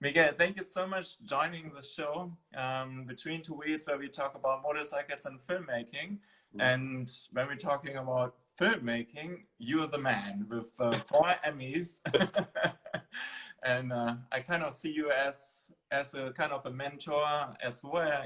Miguel, thank you so much for joining the show um, Between Two Wheels, where we talk about motorcycles and filmmaking. Mm. And when we're talking about filmmaking, you're the man with uh, four Emmys. and uh, I kind of see you as as a kind of a mentor as well.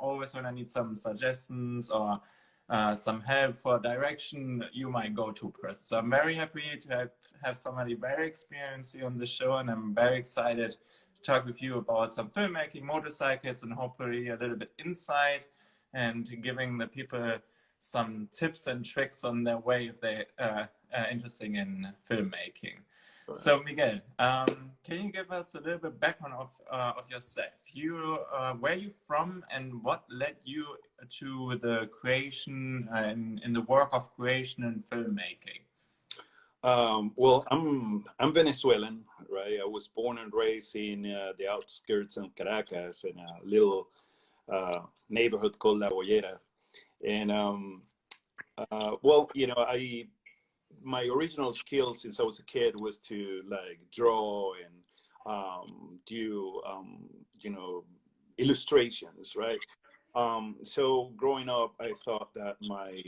Always when I need some suggestions or uh, some help for direction, you might go to press. So I'm very happy to have, have somebody very experienced here on the show, and I'm very excited to talk with you about some filmmaking, motorcycles, and hopefully a little bit insight and giving the people some tips and tricks on their way if they uh, are interested in filmmaking. So Miguel, um, can you give us a little bit background of, uh, of yourself? You, uh, where are you from and what led you to the creation and in the work of creation and filmmaking? Um, well, I'm I'm Venezuelan, right? I was born and raised in uh, the outskirts of Caracas in a little uh, neighborhood called La Boyera, and um, uh, well, you know, I my original skill since I was a kid was to like draw and um, do um, you know illustrations, right? Um, so growing up, I thought that my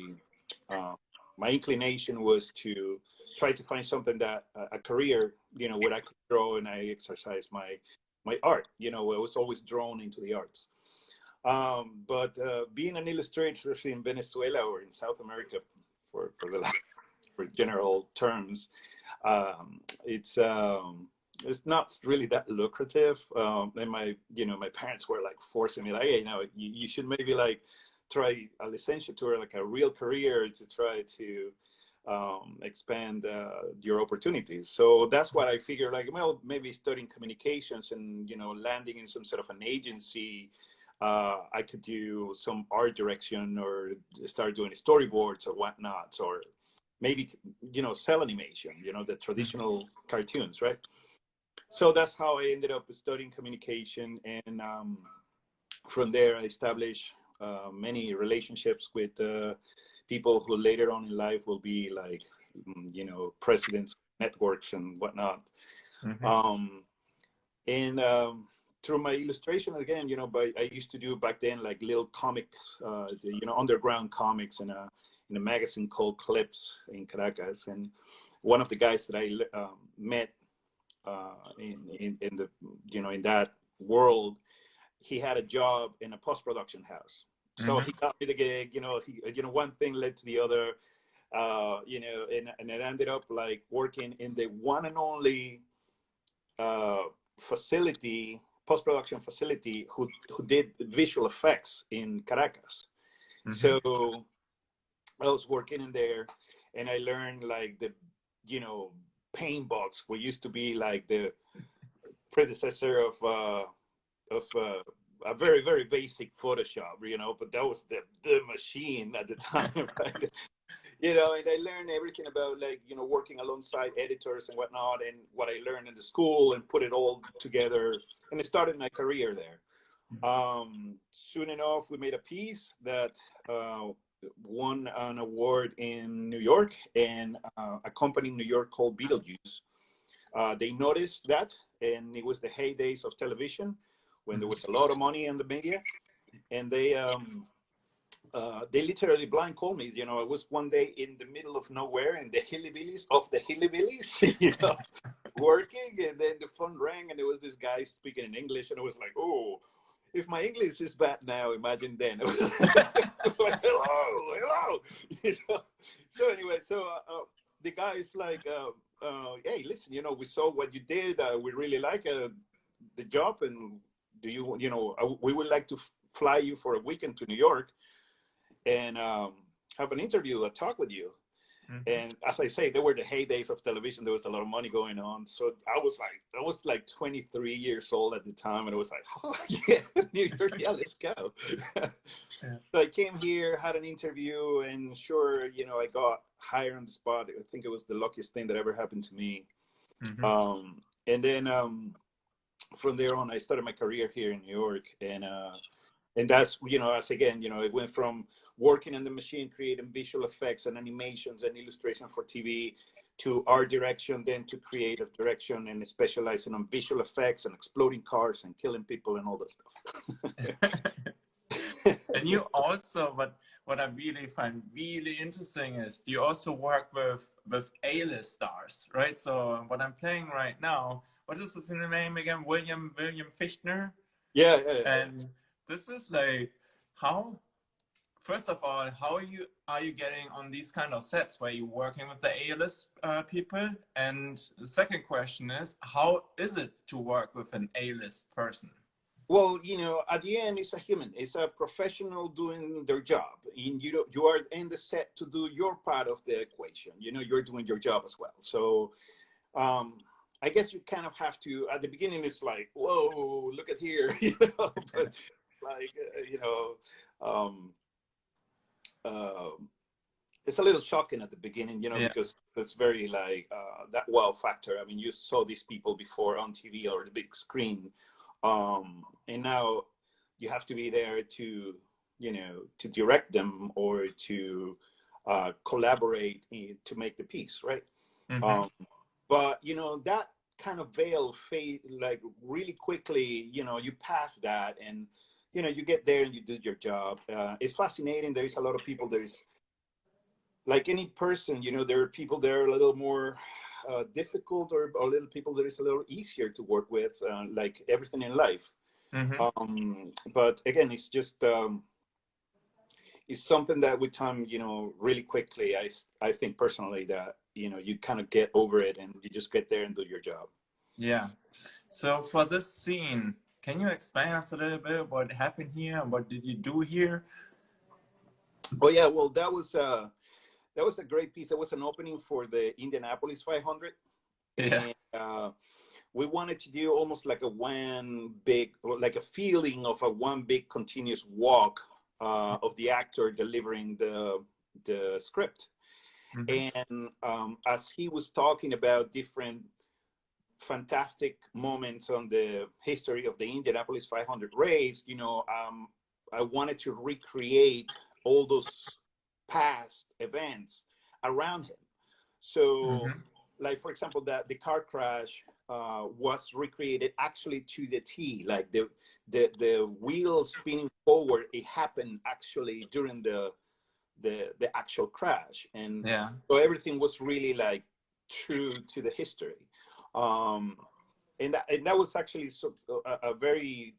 uh, my inclination was to try to find something that uh, a career, you know, where I could draw and I exercise my my art. You know, I was always drawn into the arts. Um, but uh, being an illustrator especially in Venezuela or in South America for, for the last for general terms, um, it's um, it's not really that lucrative. Um, and my you know my parents were like forcing me like, hey, you know, you, you should maybe like try a licenciature, like a real career, to try to um, expand uh, your opportunities. So that's what I figured. Like, well, maybe studying communications and you know landing in some sort of an agency. Uh, I could do some art direction or start doing storyboards or whatnot, or maybe you know cell animation you know the traditional cartoons right? So that's how i ended up studying communication and um, from there i established uh, many relationships with uh, people who later on in life will be like mm, you know presidents networks and whatnot. Mm-hmm. um, and um, through my illustration again you know by i used to do back then like little comics uh, you know underground comics and uh, in a magazine called Clips in Caracas. And one of the guys that I um, met uh, in, in, in, the, you know, in that world, he had a job in a post-production house. So mm-hmm. he got me the gig, you know, he, you know, one thing led to the other, uh, you know, and, and it ended up like working in the one and only uh, facility, post-production facility who, who did visual effects in Caracas. Mm-hmm. So I was working in there and I learned like the, you know, Paintbox, what used to be like the predecessor of, uh, of uh, a very, very basic Photoshop, you know, but that was the, the machine at the time, right? you know, and I learned everything about like, you know, working alongside editors and whatnot and what I learned in the school and put it all together. And I started my career there. Mm-hmm. Um, soon enough, we made a piece that uh, won an award in New York and uh, a company in New York called Beetlejuice. Uh, they noticed that, and it was the heydays of television when there was a lot of money in the media, and they um, uh, they literally blind called me. You know, I was one day in the middle of nowhere in the hillbillies of the hillbillies, you know, working, and then the phone rang, and there was this guy speaking in English, and I was like, oh if my English is bad now, imagine then. It was like, hello, hello. You know? So anyway, so uh, uh, the guy is like, uh, uh, hey, listen, you know, we saw what you did. Uh, we really like uh, the job, and do you, you know, we would like to fly you for a weekend to New York and um, have an interview, a talk with you. Mm-hmm. And as I say, there were the heydays of television. There was a lot of money going on. So I was like, I was like 23 years old at the time, and I was like, oh yeah, New York, yeah, let's go. yeah. So I came here, had an interview, and sure, you know, I got hired on the spot. I think it was the luckiest thing that ever happened to me. Mm-hmm. Um, and then um, from there on, I started my career here in New York, and uh, and that's you know as again you know it went from working in the machine creating visual effects and animations and illustration for tv to art direction, then to creative direction, and specializing on visual effects and exploding cars and killing people and all that stuff. and you also, what what I really find really interesting is you also work with with A-list stars, right? So what I'm playing right now, what is his name again? William William Fichtner. Yeah, yeah, yeah. And this is like how first of all, how are you are you getting on these kind of sets where you're working with the A-list uh, people? And the second question is, how is it to work with an A-list person? Well, you know, at the end, it's a human. It's a professional doing their job. And you know, you are in the set to do your part of the equation. You know, you're doing your job as well. So, um, I guess you kind of have to. At the beginning, it's like, whoa, look at here, you know. but like, uh, you know, um, um, it's a little shocking at the beginning, you know, yeah. because it's very like uh, that wow factor. I mean, you saw these people before on TV or the big screen, um, and now you have to be there to, you know, to direct them or to uh, collaborate in, to make the piece, right? Mm -hmm. um, but you know that kind of veil fade like really quickly. You know, you pass that and you know, you get there and you do your job. Uh, it's fascinating. There's a lot of people. There's like any person, you know, there are people that are a little more uh, difficult or, or little people that is a little easier to work with, uh, like everything in life. Mm -hmm. um, but again, it's just, um, it's something that with time, you know, really quickly, I, I think personally that, you know, you kind of get over it and you just get there and do your job. Yeah. So for this scene, can you explain us a little bit what happened here and what did you do here? Oh yeah, well that was uh that was a great piece. That was an opening for the Indianapolis 500. Yeah. And, uh, we wanted to do almost like a one big, like a feeling of a one big continuous walk uh, of the actor delivering the the script. Mm -hmm. And um, as he was talking about different fantastic moments on the history of the Indianapolis 500 race, you know, um, I wanted to recreate all those past events around him. So, mm -hmm. like for example, that the car crash uh, was recreated actually to the T. Like the the the wheel spinning forward, it happened actually during the the the actual crash, and yeah. so everything was really like true to the history. Um, and, that, and that was actually a, a very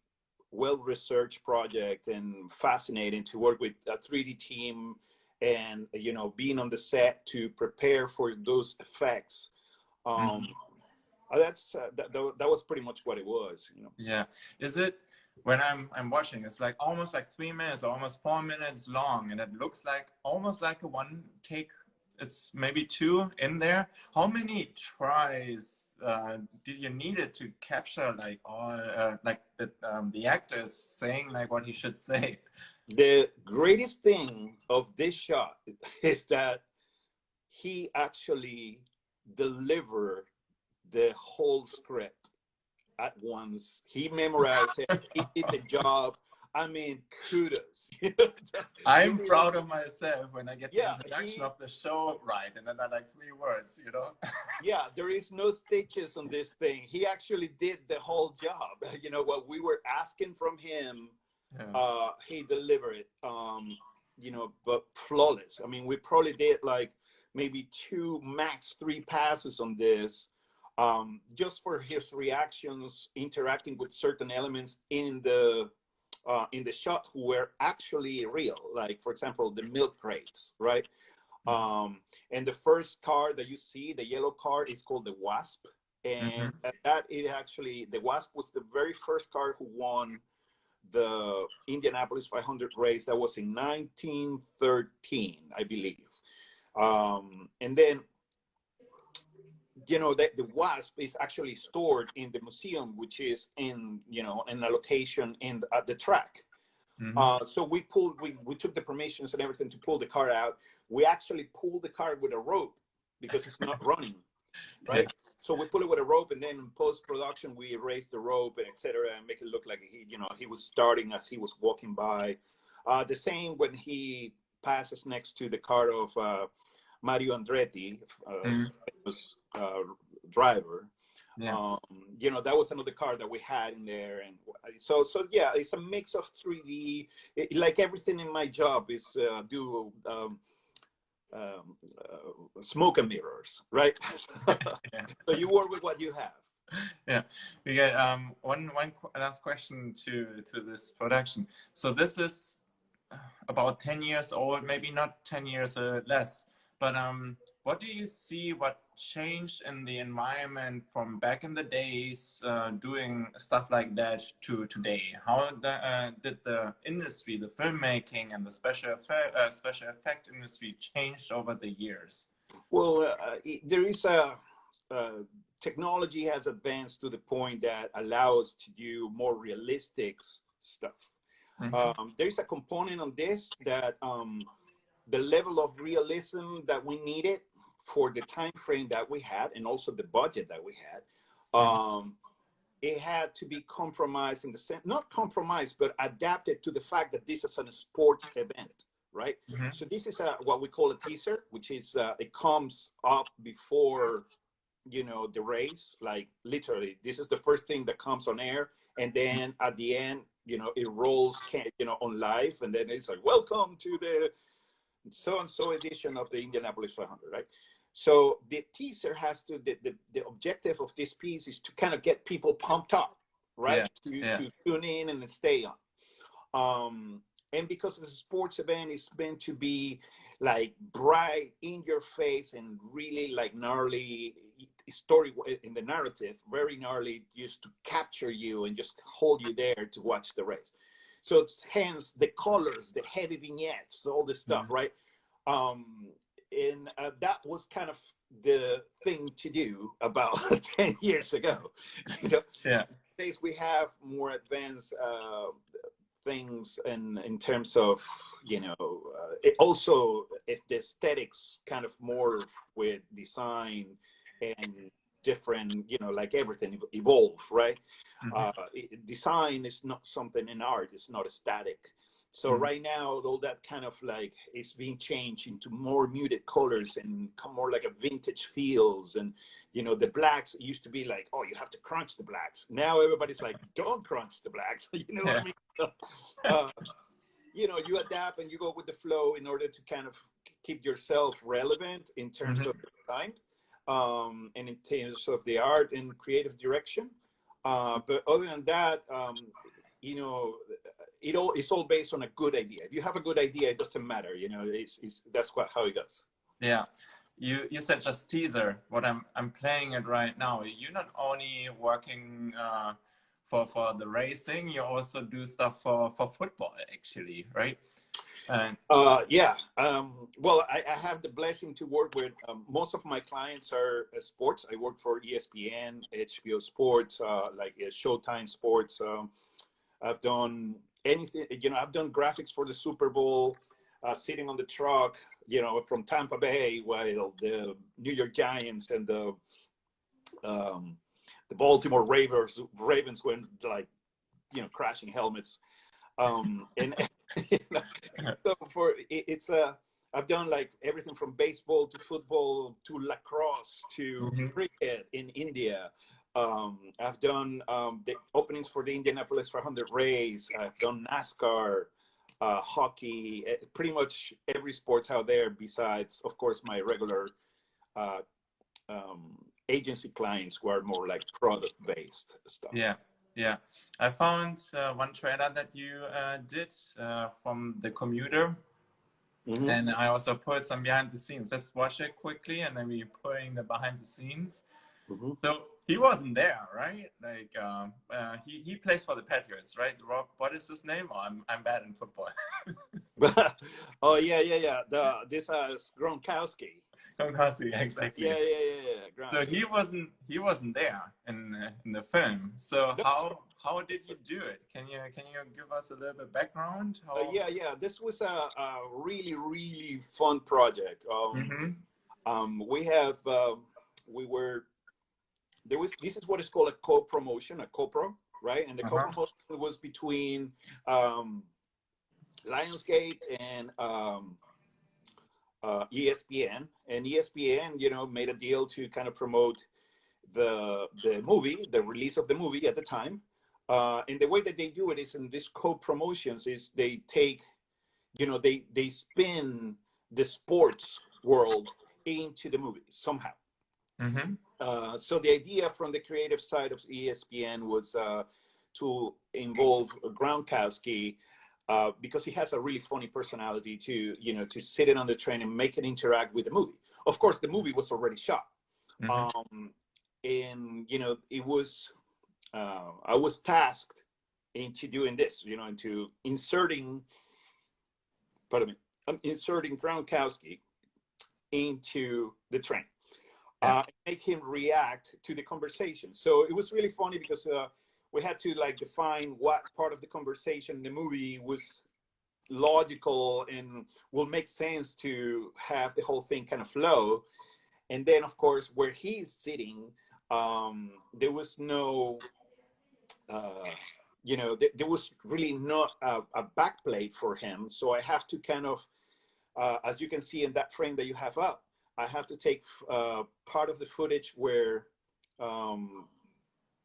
well-researched project and fascinating to work with a 3D team and, you know, being on the set to prepare for those effects. Um, mm -hmm. That's, uh, that, that was pretty much what it was, you know. Yeah. Is it, when I'm I'm watching, it's like almost like three minutes, or almost four minutes long, and it looks like almost like a one take it's maybe two in there. How many tries uh, did you need it to capture like all uh, like the um, the actors saying like what he should say? The greatest thing of this shot is that he actually delivered the whole script at once. He memorized it. he did the job. I mean, kudos. I'm proud of myself when I get yeah, the introduction he, of the show right, and then I like three words, you know. yeah, there is no stitches on this thing. He actually did the whole job. You know what we were asking from him, yeah. uh, he delivered it. Um, you know, but flawless. I mean, we probably did like maybe two, max three passes on this. Um, just for his reactions, interacting with certain elements in the uh, in the shot who were actually real, like for example, the milk crates, right? Mm-hmm. Um, and the first car that you see, the yellow car, is called the Wasp. And mm -hmm. that it actually, the Wasp was the very first car who won the Indianapolis 500 race. That was in 1913, I believe. Um, and then you know, the, the wasp is actually stored in the museum, which is in, you know, in a location in at the track. Mm -hmm. uh, so we pulled, we, we took the permissions and everything to pull the car out. We actually pulled the car with a rope because it's not running, right? Yeah. So we pull it with a rope, and then post production we erased the rope and etc. and make it look like he, you know, he was starting as he was walking by. Uh, the same when he passes next to the car of uh, Mario Andretti, uh, mm. famous uh, driver. Yeah. Um, you know, that was another car that we had in there, and so so yeah, it's a mix of 3D. It, like everything in my job is uh, do um, um, uh, smoke and mirrors, right? so you work with what you have. Yeah, we get um, one one last question to to this production. So this is about 10 years old, maybe not 10 years uh, less, but um, what do you see what changed in the environment from back in the days uh, doing stuff like that to today? How the, uh, did the industry, the filmmaking and the special effect, uh, special effect industry change over the years? Well, uh, there is a uh, technology has advanced to the point that allows to do more realistic stuff. Mm -hmm. um, there is a component on this that um, the level of realism that we needed for the time frame that we had and also the budget that we had um, it had to be compromised in the sense not compromised but adapted to the fact that this is a sports event right mm -hmm. so this is a, what we call a teaser which is uh, it comes up before you know the race like literally this is the first thing that comes on air and then at the end you know it rolls you know on live and then it's like welcome to the so and so edition of the indianapolis 500 right so the teaser has to the, the, the objective of this piece is to kind of get people pumped up right yeah. To, yeah. to tune in and stay on um and because the sports event is meant to be like bright in your face and really like gnarly story in the narrative, very gnarly, used to capture you and just hold you there to watch the race. So it's hence the colors, the heavy vignettes, all this stuff, mm -hmm. right? Um, and uh, that was kind of the thing to do about 10 years ago. You know, yeah. Days we have more advanced uh, things in in terms of you know uh, it also if the aesthetics kind of more with design and different you know like everything evolve right mm -hmm. uh, design is not something in art it's not a static so mm -hmm. right now all that kind of like is being changed into more muted colors and come more like a vintage feels and you know the blacks used to be like oh you have to crunch the blacks now everybody's like don't crunch the blacks you know yeah. what i mean uh, you know you adapt and you go with the flow in order to kind of keep yourself relevant in terms mm -hmm. of time um, and in terms of the art and creative direction. Uh, but other than that, um, you know, it all it's all based on a good idea. If you have a good idea, it doesn't matter. You know, it's, it's that's what how it goes. Yeah, you you said just teaser. What I'm I'm playing it right now. You're not only working uh, for for the racing, you also do stuff for for football actually, right? And uh, yeah, um, well, I, I, have the blessing to work with um, most of my clients are uh, sports. I work for ESPN, HBO Sports, uh, like Showtime Sports. Um, I've done anything, you know, I've done graphics for the Super Bowl, uh, sitting on the truck, you know, from Tampa Bay, while the New York Giants and the um, the Baltimore Ravens Ravens went like, you know, crashing helmets. Um, and so for it, it's a I've done like everything from baseball to football to lacrosse to mm-hmm. cricket in India. Um, I've done um, the openings for the Indianapolis 500 race. I've done NASCAR, uh, hockey, eh, pretty much every sports out there besides, of course, my regular uh, um, agency clients who are more like product based stuff. Yeah. Yeah, I found uh, one trailer that you uh, did uh, from the commuter, mm -hmm. and I also put some behind the scenes. Let's watch it quickly, and then we putting the behind the scenes. Mm -hmm. So he wasn't there, right? Like um, uh, he he plays for the Patriots, right? Rob, what is his name? Oh, I'm I'm bad in football. oh yeah, yeah, yeah. The this uh, is Gronkowski. Gronkowski, exactly. Yeah, yeah, yeah, yeah. So he wasn't he wasn't there in the, in the film. So how how did you do it? Can you can you give us a little bit background? How... Uh, yeah, yeah. This was a, a, really really fun project. Um, mm -hmm. um, we have uh, we were there was this is what is called a co-promotion, a co-pro, right? And the uh -huh. co-promotion was between um, Lionsgate and um, uh, ESPN, and ESPN, you know, made a deal to kind of promote the the movie, the release of the movie at the time. Uh, and the way that they do it is in these co-promotions is they take, you know, they they spin the sports world into the movie somehow. Mm-hmm. Uh, so the idea from the creative side of ESPN was uh, to involve Gronkowski uh, because he has a really funny personality to you know to sit in on the train and make it interact with the movie. Of course, the movie was already shot, Mhm. um, and you know it was uh, I was tasked into doing this, you know, into inserting, pardon me, I'm inserting Gronkowski into the train. Yeah. Uh, make him react to the conversation. So it was really funny because uh, we had to like define what part of the conversation in the movie was logical and will make sense to have the whole thing kind of flow. And then, of course, where he's sitting, um, there was no, uh, you know, th- there was really not a, a backplate for him. So I have to kind of, uh, as you can see in that frame that you have up, I have to take uh, part of the footage where um,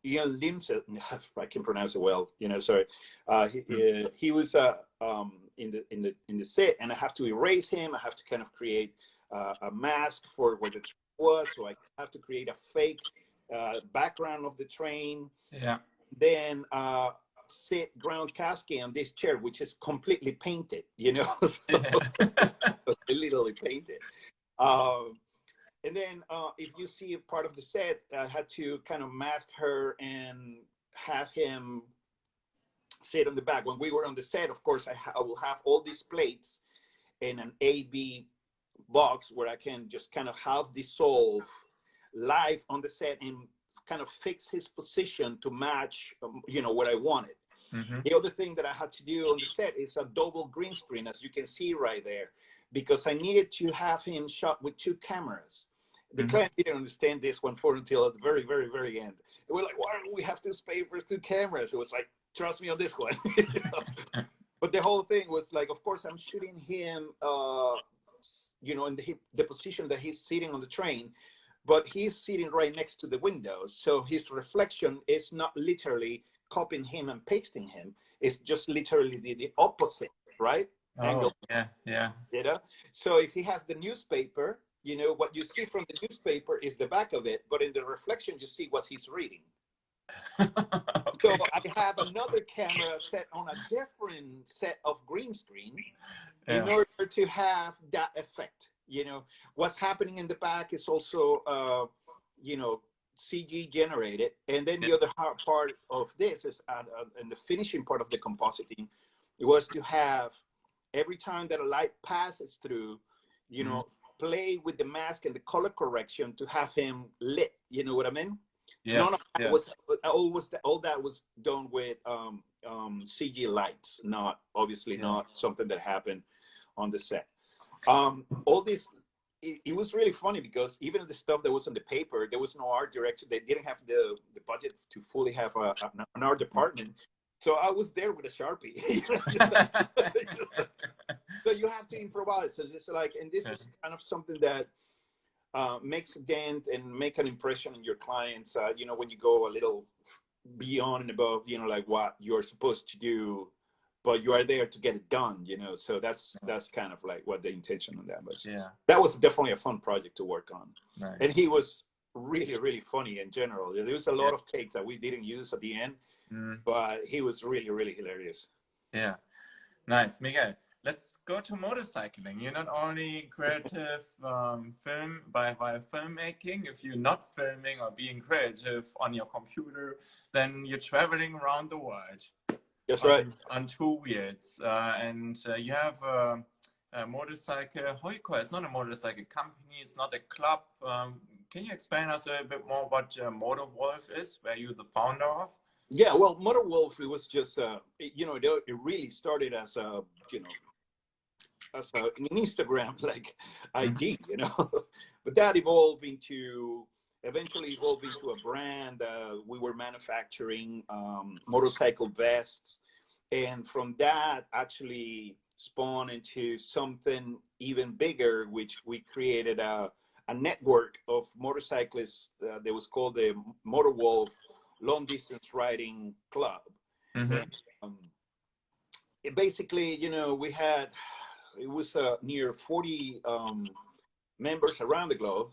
Ian Limset, I can pronounce it well, you know, sorry, uh, he, uh, he was uh, um, in the in the in the set, and I have to erase him. I have to kind of create uh, a mask for where the train was, so I have to create a fake uh, background of the train. Yeah. Then uh, sit casket on this chair, which is completely painted, you know, so literally painted. Um, and then uh, if you see a part of the set, I had to kind of mask her and have him sit on the back. When we were on the set, of course, I, ha- I will have all these plates in an A-B box where I can just kind of half dissolve live on the set and kind of fix his position to match, um, you know, what I wanted. Mhm. The other thing that I had to do on the set is a double green screen, as you can see right there, because I needed to have him shot with two cameras. The Mhm. client didn't understand this one for until at the very, very, very end. They were like, "Why do we have two for two cameras?" It was like, "Trust me on this one." You know? But the whole thing was like, of course, I'm shooting him, uh, you know, in the the position that he's sitting on the train, but he's sitting right next to the window, so his reflection is not literally copying him and pasting him. It's just literally the, the opposite, right? Oh, Angle. yeah, yeah. You know. So if he has the newspaper, you know what you see from the newspaper is the back of it, but in the reflection you see what he's reading. So. I have another camera set on a different set of green screen in order to have that effect. You know, what's happening in the back is also, uh, you know, CG generated. And then the other part of this is, uh, uh, and the finishing part of the compositing, it was to have every time that a light passes through, you know, play with the mask and the color correction to have him lit. You know what I mean? Yes. None of that yes. was all was all that was done with um, um, CG lights, not obviously Yeah. not something that happened on the set. Um, all this, it, it was really funny because even the stuff that was on the paper, there was no art direction. They didn't have the the budget to fully have a, an art department. So I was there with a sharpie. you know, just like- so you have to improvise. So it's like, and this is kind of something that uh, makes a dent and make an impression on your clients. Uh, you know, when you go a little beyond and above, you know, like what you're supposed to do, but you are there to get it done. You know, so that's that's kind of like what the intention on that was. yeah. That was definitely a fun project to work on, Nice. and he was really really funny in general. There was a lot Yeah. of takes that we didn't use at the end, Mm, but he was really really hilarious. yeah. Nice, Miguel. Let's go to motorcycling. You're not only creative um, film by by filmmaking. If you're not filming or being creative on your computer, then you're traveling around the world. That's on, right. On two wheels, uh, and uh, you have a, a motorcycle. How you? It's not a motorcycle company. It's not a club. Um, can you explain us a bit more what uh, Motor Wolf is? Where you're the founder of? Yeah, well, Motor Wolf, it was just, uh, it- you know, it, it really started as a, you know, as a, an Instagram like ID, you know, but that evolved into, eventually evolved into a brand. Uh, we were manufacturing um, motorcycle vests. And from that, actually, spawned into something even bigger, which we created a, a network of motorcyclists uh, that was called the Motor Wolf Long Distance Riding Club. Mm-hmm. And, um, it basically, you know, we had, it was uh, near 40 um, members around the globe.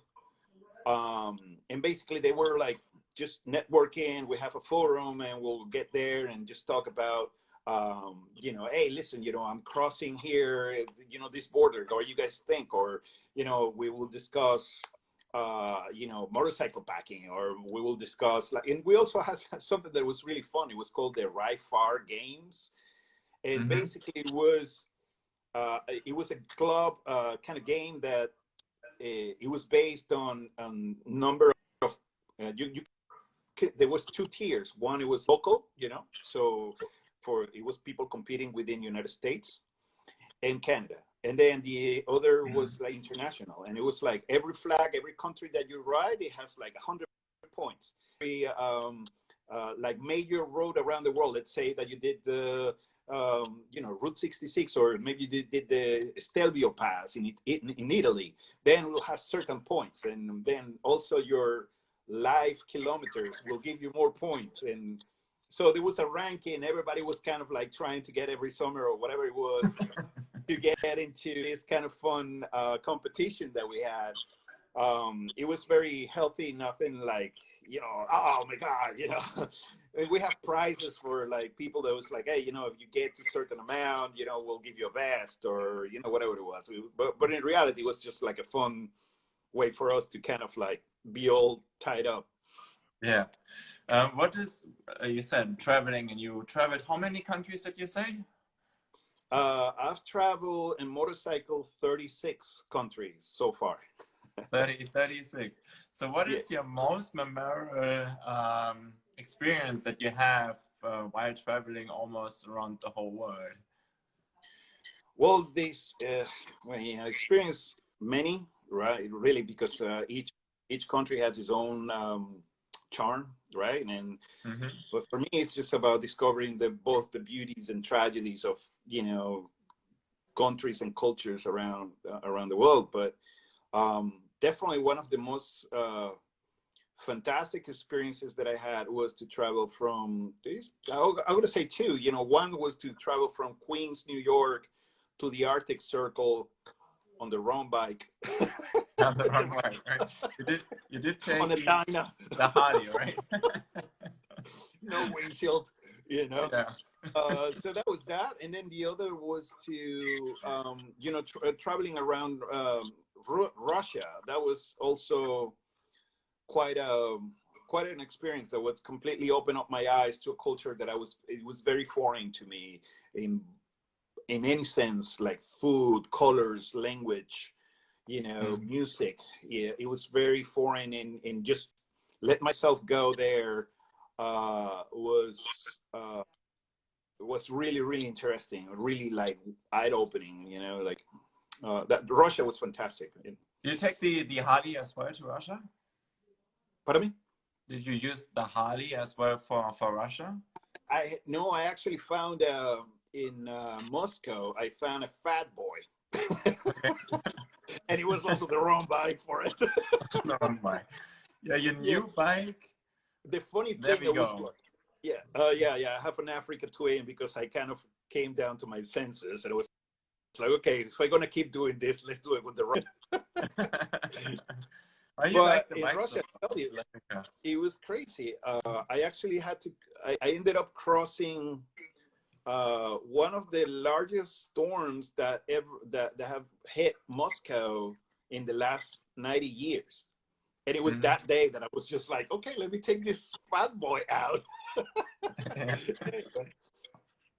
Um, and basically they were like just networking. We have a forum and we'll get there and just talk about um, you know, hey, listen, you know, I'm crossing here, you know, this border, or you guys think, or, you know, we will discuss, uh, you know, motorcycle packing, or we will discuss, like, and we also had something that was really fun. It was called the Ride Far Games. And mm-hmm. basically it was, uh, it was a club uh, kind of game that uh, it was based on a number of, uh, you, you there was two tiers. One, it was local, you know, so for it was people competing within United States and Canada. And then the other mm. was like international. And it was like every flag, every country that you ride, it has like 100 points. Every, um, uh, like major road around the world, let's say that you did the, um, you know, Route 66, or maybe you did, did the Stelvio Pass in, in, in Italy, then we'll have certain points. And then also your live kilometers will give you more points. And so there was a ranking everybody was kind of like trying to get every summer or whatever it was to get into this kind of fun uh, competition that we had um, it was very healthy nothing like you know oh my god you know we have prizes for like people that was like hey you know if you get to a certain amount you know we'll give you a vest or you know whatever it was but, but in reality it was just like a fun way for us to kind of like be all tied up yeah um, what is, uh, you said traveling and you traveled, how many countries did you say? Uh, I've traveled in motorcycle 36 countries so far. 30, 36. So what is yeah. your most memorable um, experience that you have uh, while traveling almost around the whole world? Well, this, uh, well, yeah, experience many, right? Really, because uh, each each country has its own um, charm right and mm-hmm. but for me it's just about discovering the both the beauties and tragedies of you know countries and cultures around uh, around the world but um, definitely one of the most uh, fantastic experiences that I had was to travel from these I would say two you know one was to travel from Queens New York to the Arctic Circle on the wrong bike. on the wrong bike, right? You did, you did take on the Harley, right? no windshield, you know. Yeah. uh, so that was that, and then the other was to, um, you know, tra traveling around um, Russia. That was also quite a quite an experience that was completely opened up my eyes to a culture that I was it was very foreign to me in in any sense, like food, colors, language, you know, mm. music. Yeah, it was very foreign and, and just let myself go there uh, was uh, was really, really interesting, really like eye opening, you know, like uh, that Russia was fantastic. Did you take the, the Harley as well to Russia? Pardon me? Did you use the Harley as well for, for Russia? I no, I actually found uh, in uh, Moscow, I found a fat boy. and he was also the wrong bike for it. the wrong bike. Yeah, your new yeah. bike. The funny there thing was like, yeah, uh, yeah, yeah. I have an Africa twin because I kind of came down to my senses and it was like, okay, if I'm gonna keep doing this, let's do it with the right. but like in Russia, you, it was crazy. Uh, I actually had to. I, I ended up crossing uh, one of the largest storms that ever that, that have hit Moscow in the last 90 years. And it was mm-hmm. that day that I was just like, okay, let me take this fat boy out.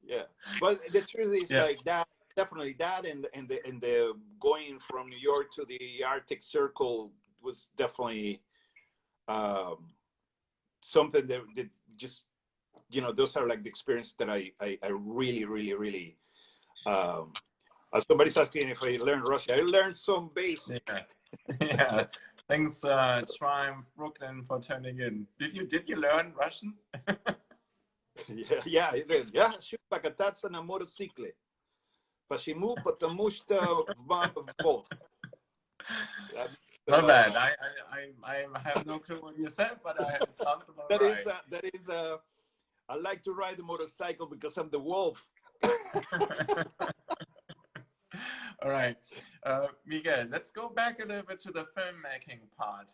yeah. But the truth is yeah. like that definitely that and and the and the going from New York to the Arctic Circle was definitely um, something that, that just you know, those are like the experience that I, I, I really, really, really, um, as somebody's asking if I learned Russian, I learned some basic. Yeah. yeah. Thanks, uh, Triumph Brooklyn for turning in. Did you, did you learn Russian? yeah, yeah, it is. Yeah, shoot like a on a motorcycle. почему? Потому что вот. Not bad. I, I, I, I have no clue what you said, but I, it sounds about that right. Is, uh, that is, uh, I like to ride the motorcycle because I'm the wolf. All right, uh, Miguel, let's go back a little bit to the filmmaking part.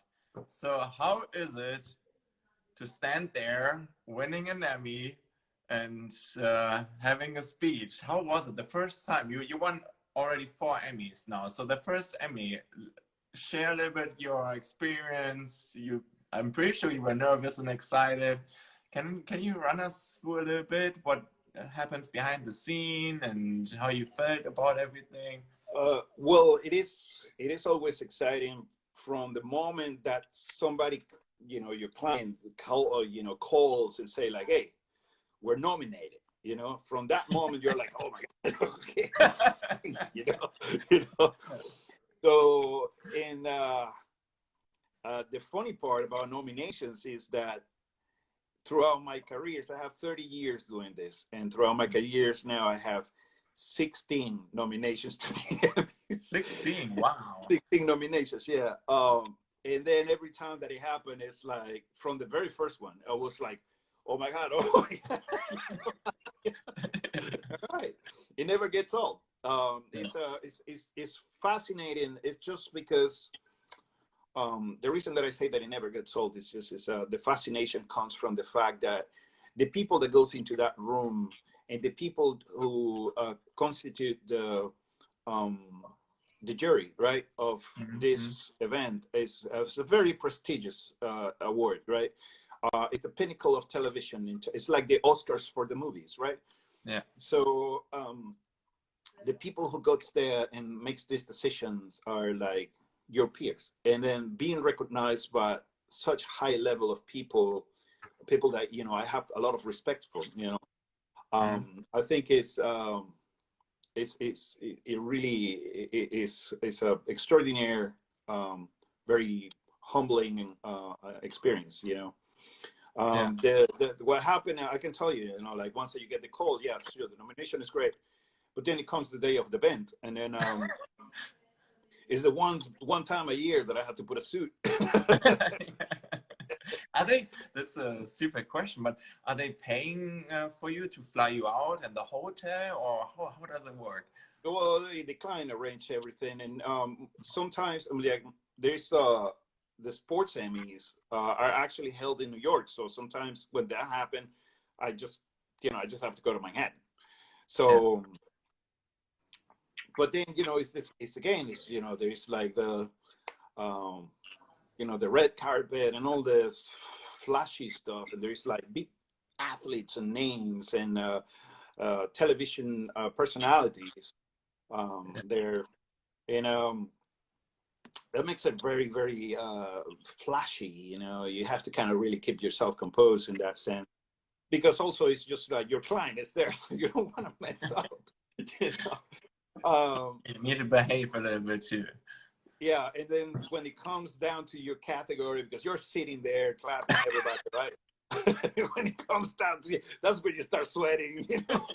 So, how is it to stand there, winning an Emmy, and uh, having a speech? How was it the first time? You you won already four Emmys now. So the first Emmy, share a little bit your experience. You, I'm pretty sure you were nervous and excited. Can can you run us through a little bit what happens behind the scene and how you felt about everything? Uh, well, it is it is always exciting from the moment that somebody, you know, your client call or you know calls and say like, "Hey, we're nominated." You know, from that moment you're like, "Oh my god, okay," you know, you know. So, and uh, uh, the funny part about nominations is that throughout my careers, I have 30 years doing this, and throughout my careers now, I have 16 nominations to the Emmys. 16, wow. 16 nominations, yeah. Um, and then every time that it happened, it's like from the very first one, I was like, oh my God, oh my God. Right. It never gets old. Um, it's, uh, it's, it's, it's fascinating. It's just because um, the reason that I say that it never gets old is just is, uh, the fascination comes from the fact that the people that goes into that room and the people who uh, constitute the um, the jury, right, of mm-hmm. this event is, is, a very prestigious uh, award, right? Uh, it's the pinnacle of television. It's like the Oscars for the movies, right? Yeah. So um, the people who goes there and makes these decisions are like your peers, and then being recognized by such high level of people, people that you know I have a lot of respect for, you know, um, I think it's um, it's it's it really is it's a extraordinary, um, very humbling uh, experience. You know, um, yeah. the, the what happened. I can tell you, you know, like once you get the call, yeah, sure, the nomination is great, but then it comes the day of the event, and then um, it's the one one time a year that I have to put a suit. I think that's a stupid question, but are they paying uh, for you to fly you out and the hotel, or how, how does it work? Well, they, they kind arrange everything, and um, sometimes I mean, like, there's uh, the sports Emmys uh, are actually held in New York. So sometimes when that happen, I just you know I just have to go to Manhattan. So, yeah. but then you know it's this it's again it's you know there's like the um, you know, the red carpet and all this flashy stuff. And there's like big athletes and names and uh, uh, television uh, personalities um, there. And um, that makes it very, very uh, flashy. You know, you have to kind of really keep yourself composed in that sense. Because also it's just like your client is there, so you don't want to mess up. you know? Um, you need to behave a little bit too. Yeah, and then when it comes down to your category, because you're sitting there clapping everybody, right? when it comes down to you, that's when you start sweating. You know?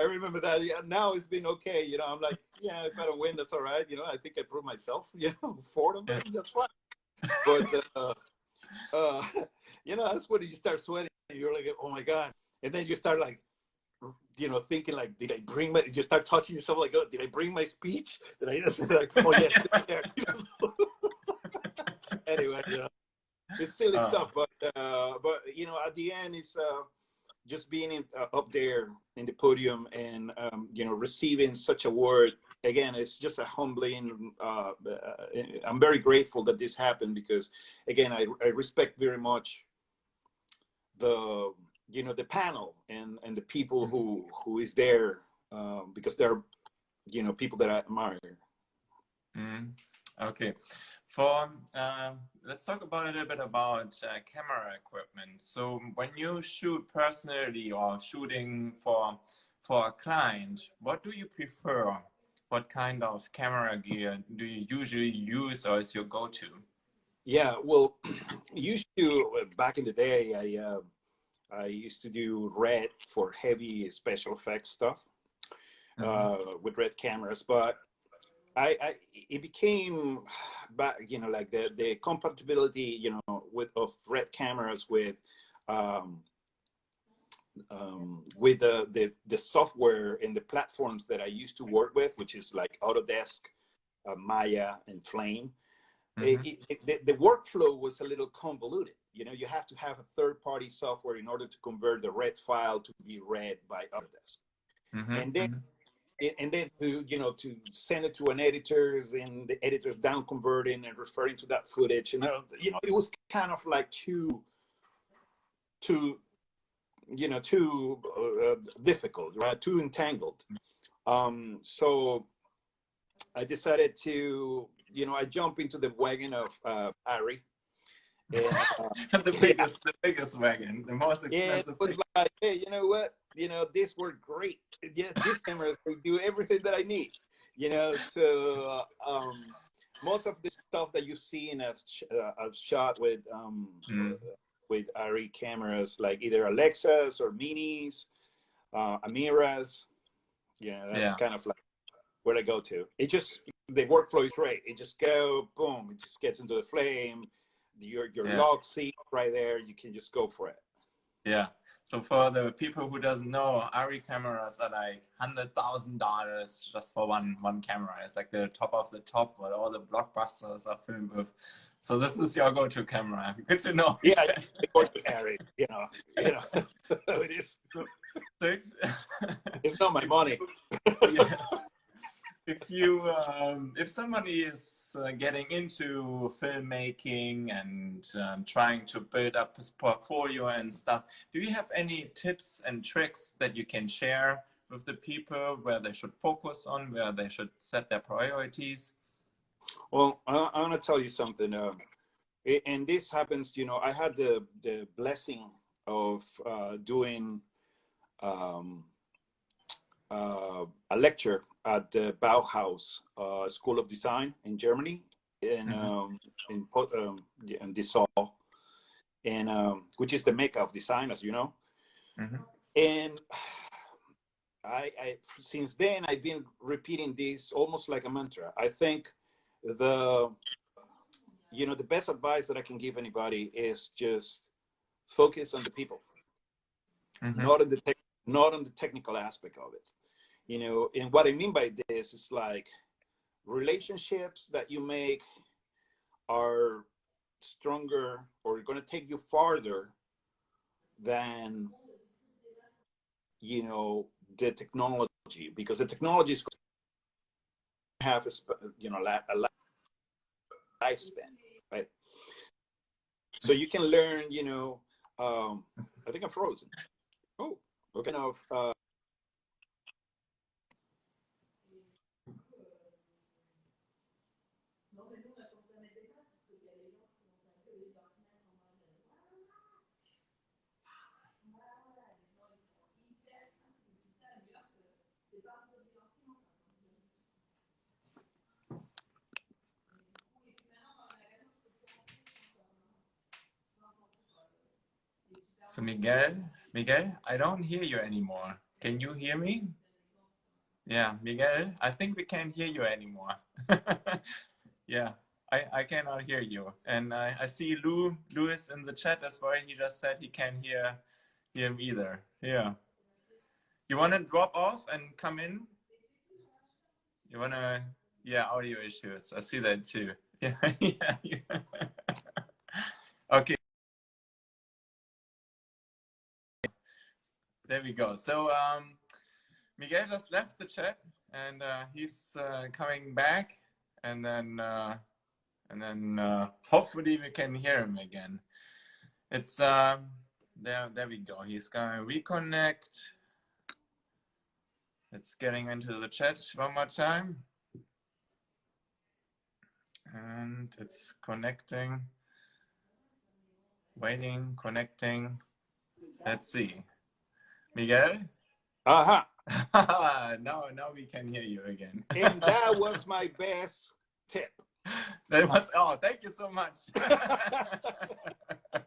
I remember that. Yeah, now it's been okay. You know, I'm like, yeah, if I don't win, that's all right. You know, I think I proved myself. You know, for them, yeah. that's fine. But uh, uh, you know, that's when you start sweating. You're like, oh my god, and then you start like you know, thinking like, did I bring my? You start touching yourself like, oh, did I bring my speech? Did I just like, oh yes, there. anyway, you know, it's silly uh, stuff, but uh, but you know, at the end, it's uh, just being in, uh, up there in the podium and um, you know, receiving such a word. Again, it's just a humbling. Uh, uh, I'm very grateful that this happened because, again, I, I respect very much the you know the panel and and the people who who is there um, because they're you know people that I admire. Mm. Okay, for uh, let's talk about a little bit about uh, camera equipment. So when you shoot personally or shooting for for a client, what do you prefer? What kind of camera gear do you usually use or is your go-to? Yeah, well, used to back in the day, I uh, I used to do red for heavy special effects stuff. uh, mm-hmm. with red cameras, but I, I, it became, but you know, like the the compatibility, you know, with of red cameras with, um, um, with the, the the software and the platforms that I used to work with, which is like Autodesk, uh, Maya, and Flame. Mm-hmm. It, it, the, the workflow was a little convoluted. You know, you have to have a third-party software in order to convert the red file to be read by Autodesk, mm-hmm. and then. Mm-hmm and then to you know to send it to an editors and the editors down converting and referring to that footage and you know it was kind of like too too you know too uh, difficult right? Too entangled. Um so i decided to you know i jump into the wagon of uh ARRI and, uh, the biggest yeah. the biggest wagon the most expensive yeah, it was like hey you know what you know, this worked great. Yes, these cameras they do everything that I need. You know, so um, most of the stuff that you see in a, uh, a shot with um, mm. with ARRI cameras, like either Alexas or Minis, uh, Amiras, you know, that's yeah. kind of like where I go to. It just the workflow is great. It just go boom, it just gets into the flame. Your your yeah. log seat right there. You can just go for it. Yeah, so for the people who doesn't know, ARRI cameras are like hundred thousand dollars just for one one camera. It's like the top of the top what all the blockbusters are filmed with. So this is your go-to camera. Good to know. Yeah, go to ARRI. You know, you know, it is. it's not my money. yeah if you um, if somebody is uh, getting into filmmaking and um, trying to build up his portfolio and stuff do you have any tips and tricks that you can share with the people where they should focus on where they should set their priorities? Well i, I want to tell you something uh, and this happens you know i had the the blessing of uh, doing um, a lecture at the Bauhaus uh, School of Design in Germany, in mm-hmm. um, in, um, in Dessau, and um, which is the mecca of design, as you know. Mm-hmm. And I, I, since then I've been repeating this almost like a mantra. I think the you know the best advice that I can give anybody is just focus on the people, mm-hmm. not on the not on the technical aspect of it you know and what i mean by this is like relationships that you make are stronger or going to take you farther than you know the technology because the technology is have a you know a lifespan right? So you can learn you know um i think i'm frozen. Oh okay. Of uh So Miguel, Miguel, I don't hear you anymore. Can you hear me? Yeah, Miguel, I think we can't hear you anymore. yeah, I, I cannot hear you. And I, I see Lou Lewis in the chat as well. He just said he can't hear him either. Yeah. You want to drop off and come in? You want to, yeah, audio issues. I see that too. Yeah, yeah. okay. there we go. So um, Miguel just left the chat, and uh, he's uh, coming back, and then uh, and then uh, hopefully we can hear him again. It's um, there. There we go. He's gonna reconnect. It's getting into the chat one more time, and it's connecting. Waiting, connecting. Let's see. Miguel? Uh huh. now, now we can hear you again. and that was my best tip. That was, oh, thank you so much.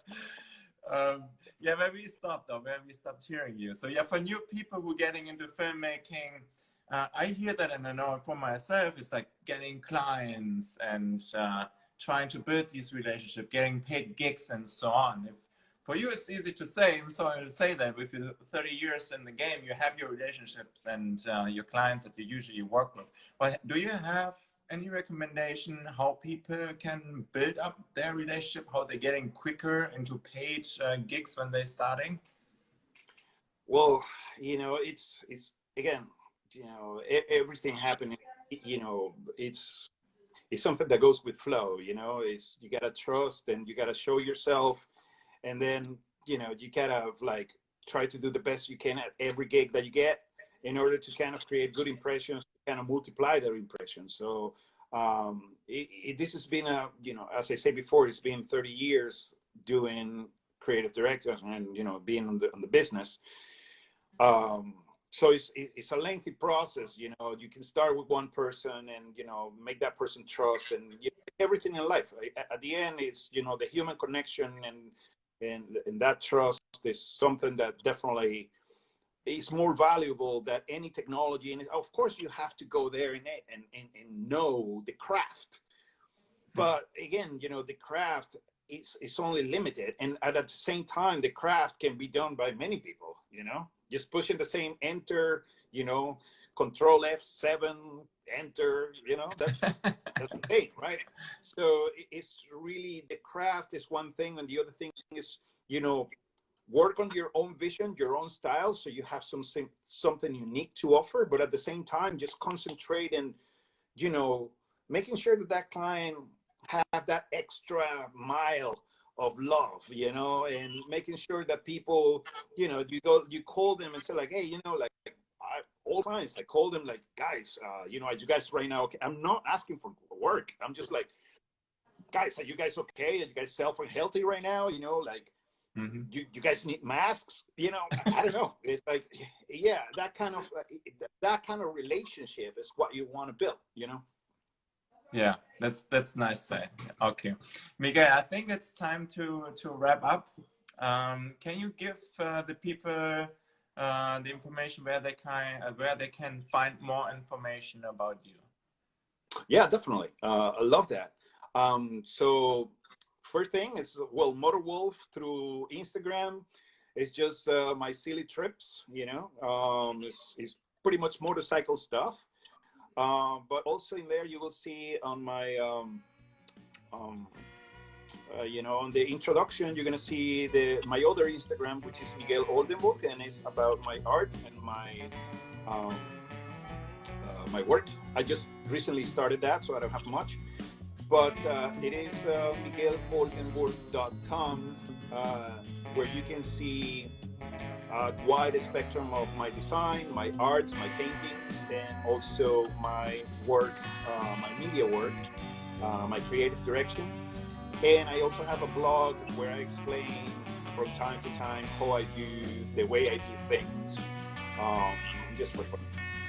um, yeah, where we stopped, though, where we stopped hearing you. So, yeah, for new people who are getting into filmmaking, uh, I hear that, and I know for myself, it's like getting clients and uh, trying to build these relationships, getting paid gigs, and so on. If for you, it's easy to say. I'm sorry to say that. With 30 years in the game, you have your relationships and uh, your clients that you usually work with. But do you have any recommendation how people can build up their relationship? How they're getting quicker into paid uh, gigs when they're starting? Well, you know, it's it's again, you know, everything happening. You know, it's it's something that goes with flow. You know, is you gotta trust and you gotta show yourself, and then you know you gotta like try to do the best you can at every gig that you get in order to kind of create good impressions, kind of multiply their impressions. So um, it, it, this has been a, you know, as I said before, it's been 30 years doing creative directors and, you know, being on the, on the business. Um, so it's, it's a lengthy process, you know, you can start with one person and, you know, make that person trust and you know, everything in life. At the end, it's, you know, the human connection and, and, and that trust is something that definitely is more valuable than any technology. And of course, you have to go there and, and, and, and know the craft. Hmm. But again, you know, the craft is, is only limited. And at the same time, the craft can be done by many people, you know, just pushing the same enter, you know, control F7, enter, you know, that's, that's the thing, right? So it's really, the craft is one thing. And the other thing is, you know, work on your own vision, your own style, so you have something something unique to offer. But at the same time, just concentrate and you know making sure that that client have that extra mile of love, you know, and making sure that people, you know, you go, you call them and say like, hey, you know, like I, all clients, I call them like, guys, uh, you know, are you guys right now? Okay, I'm not asking for work. I'm just like, guys, are you guys okay? Are you guys self and healthy right now? You know, like Mm-hmm. You, you guys need masks? You know, I don't know. It's like, yeah, that kind of uh, that kind of relationship is what you want to build. You know. Yeah, that's that's nice. Say. Okay, Miguel, I think it's time to to wrap up. Um, can you give uh, the people uh, the information where they can uh, where they can find more information about you? Yeah, definitely. Uh, I love that. Um, so first thing is well motor wolf through instagram it's just uh, my silly trips you know? Um it's, it's pretty much motorcycle stuff. Um but also in there you will see on my um um uh, you know on the introduction you're gonna see the my other instagram which is miguel oldenburg and it's about my art and my um uh, my work. I just recently started that so i don't have much but uh, it is uh, migueloldenburg.com uh, where you can see a wide spectrum of my design, my arts, my paintings, and also my work, uh, my media work, uh, my creative direction. And I also have a blog where I explain from time to time how I do the way I do things, um, just for fun.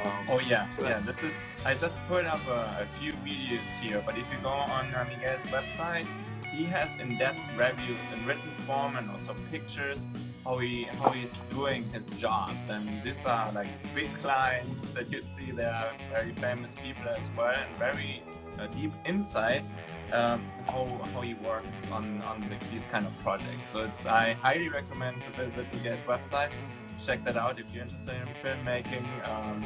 Um, oh yeah, so yeah. This is I just put up a, a, few videos here, but if you go on Miguel's website, he has in-depth reviews in written form and also pictures how he how he's doing his jobs. And these are like big clients that you see. They are very famous people as well, and very uh, deep insight um, how how he works on on the, these kind of projects. So it's I highly recommend to visit Miguel's website check that out if you're interested in filmmaking. Um,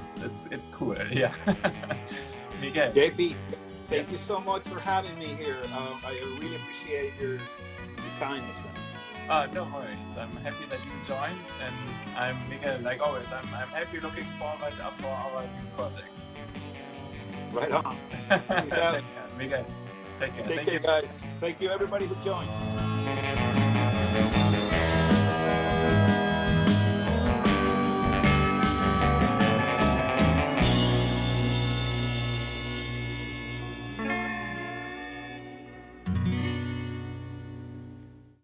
it's it's it's cool. Yeah. Miguel. JP, thank you so much for having me here. Um, I really appreciate your, your kindness. Uh, no worries. I'm happy that you joined, and I'm Miguel. Like always, I'm I'm happy looking forward for our new projects. Right on. Miguel. Take care. Take Thank care, you. guys. Thank you, everybody who joined.